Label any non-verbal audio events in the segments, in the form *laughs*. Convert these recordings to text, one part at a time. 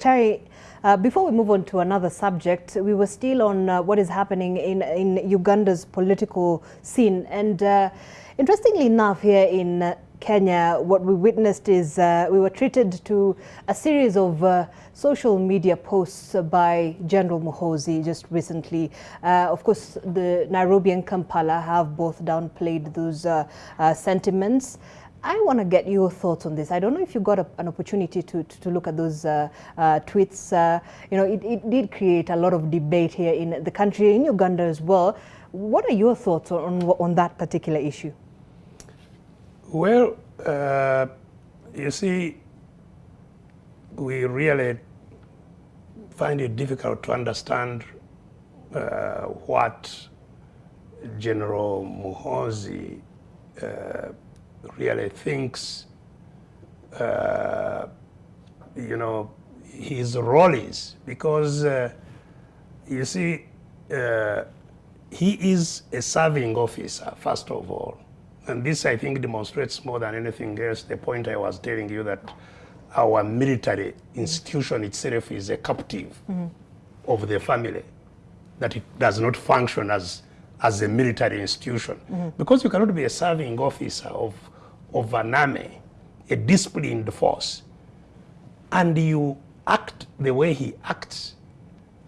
Chari, uh, before we move on to another subject, we were still on uh, what is happening in, in Uganda's political scene. And uh, interestingly enough, here in uh, Kenya, what we witnessed is uh, we were treated to a series of uh, social media posts by General Muhoozi just recently. of course, the Nairobi and Kampala have both downplayed those sentiments. I want to get your thoughts on this. I don't know if you got a, an opportunity to, to, to, look at those uh, uh, tweets. Uh, you know, it, it, did create a lot of debate here in the country, in Uganda as well. What are your thoughts on, on that particular issue? Well, uh, you see, we really find it difficult to understand uh, what General Muhoozi uh, really thinks, uh, you know, his role is because, uh, you see, uh, he is a serving officer, first of all. And this, I think, demonstrates more than anything else the point I was telling you that our military institution itself is a captive mm -hmm. of the family, that it does not function as as a military institution. Mm -hmm. Because you cannot be a serving officer of, of an army, a disciplined force, and you act the way he acts.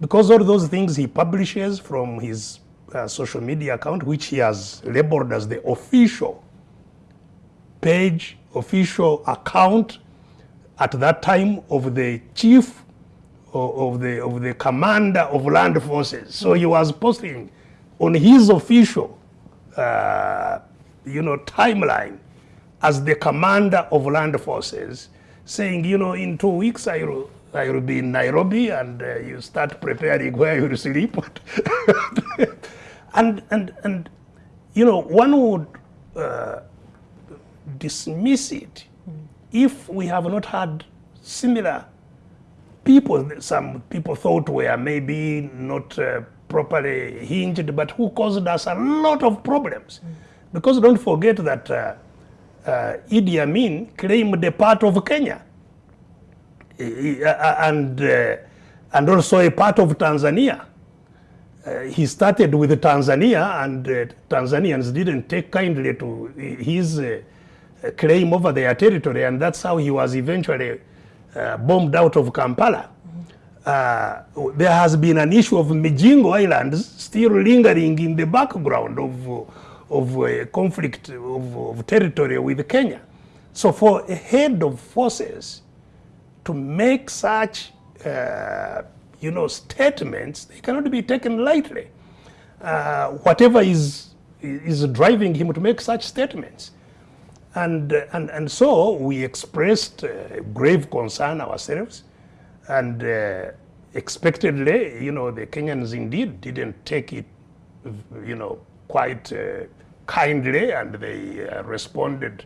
Because all those things he publishes from his uh, social media account, which he has labeled as the official page, official account at that time of the chief of, the, of the commander of land forces. So he was posting on his official, uh, you know, timeline as the commander of land forces, saying, you know, in two weeks I will, I will be in Nairobi and uh, you start preparing *laughs* where you will sleep. *laughs* and, and, and, you know, one would uh, dismiss it if we have not had similar people, some people thought were maybe not uh, properly hinged, but who caused us a lot of problems. Mm. Because don't forget that uh, uh, Idi Amin claimed a part of Kenya uh, and, uh, and also a part of Tanzania. Uh, he started with Tanzania and uh, Tanzanians didn't take kindly to his claim over their territory and that's how he was eventually bombed out of Kampala uh, there has been an issue of Migingo Islands still lingering in the background of, of a conflict of, of territory with Kenya. So for a head of forces to make such, uh, you know, statements, they cannot be taken lightly. Uh, whatever is, is driving him to make such statements. And, and, and so we expressed uh, grave concern ourselves and uh, expectedly, you know, the Kenyans indeed didn't take it, you know, quite uh, kindly and they uh, responded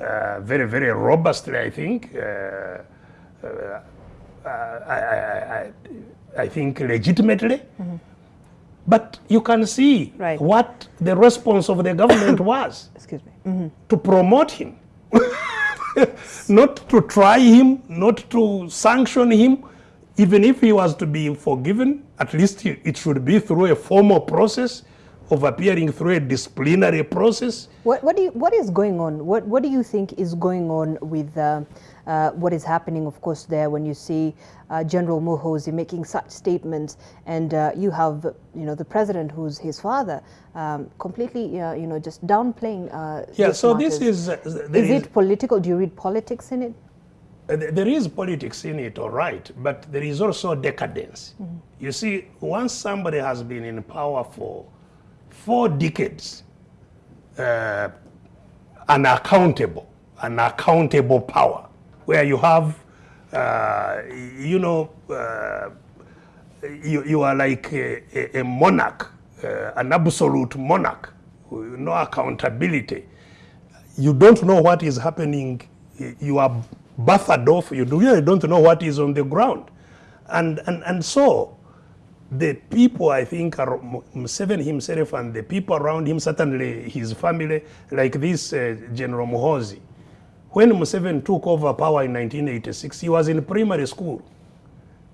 uh, very, very robustly, I think. Uh, uh, I, I, I, I, think legitimately. Mm -hmm. But you can see right. what the response of the government *coughs* was. Excuse me. Mm -hmm. To promote him. *laughs* not to try him, not to sanction him, even if he was to be forgiven, at least it should be through a formal process of appearing through a disciplinary process. What, what, do you, what is going on? What, what do you think is going on with uh, uh, what is happening, of course, there when you see uh, General Muhoozi making such statements and uh, you have, you know, the president who's his father um, completely, uh, you know, just downplaying uh, Yeah, so matters. this is... is, is it political? Do you read politics in it? there is politics in it, all right, but there is also decadence. Mm -hmm. You see, once somebody has been in power for four decades, uh, unaccountable, unaccountable power, where you have, uh, you know, uh, you, you are like a, a, a monarch, uh, an absolute monarch, no accountability. You don't know what is happening. You are buffered off, you really don't know what is on the ground. And, and, and so the people, I think, are Museveni himself and the people around him, certainly his family, like this uh, General Muhoozi. When Museveni took over power in 1986, he was in primary school.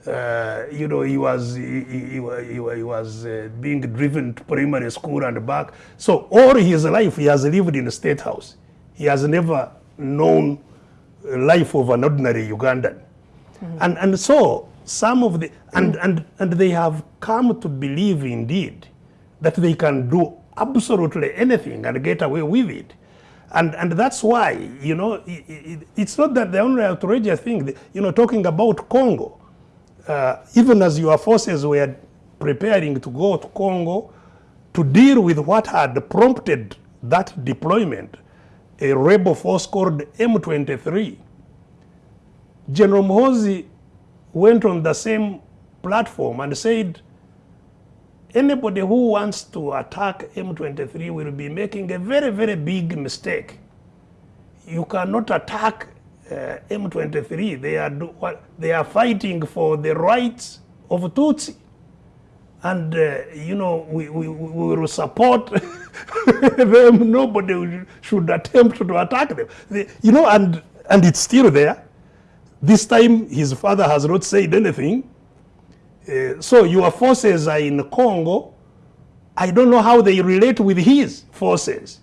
uh, you know, he was he, he, he, he was uh, being driven to primary school and back. So all his life he has lived in the state house. He has never known life of an ordinary Ugandan. And and so some of the and, and and they have come to believe indeed that they can do absolutely anything and get away with it. And, and that's why, you know, i- i- it's not that the only outrageous thing, you know, talking about Congo, uh, even as your forces were preparing to go to Congo to deal with what had prompted that deployment, a rebel force called M23, General Muhoozi went on the same platform and said, anybody who wants to attack M23 will be making a very, very big mistake. You cannot attack uh, M23. They are, they are fighting for the rights of Tutsi. And, uh, you know, we, we, we will support *laughs* them. Nobody should attempt to attack them. They, you know, and, and it's still there. This time, his father has not said anything. Uh, so your forces are in Congo. I don't know how they relate with his forces.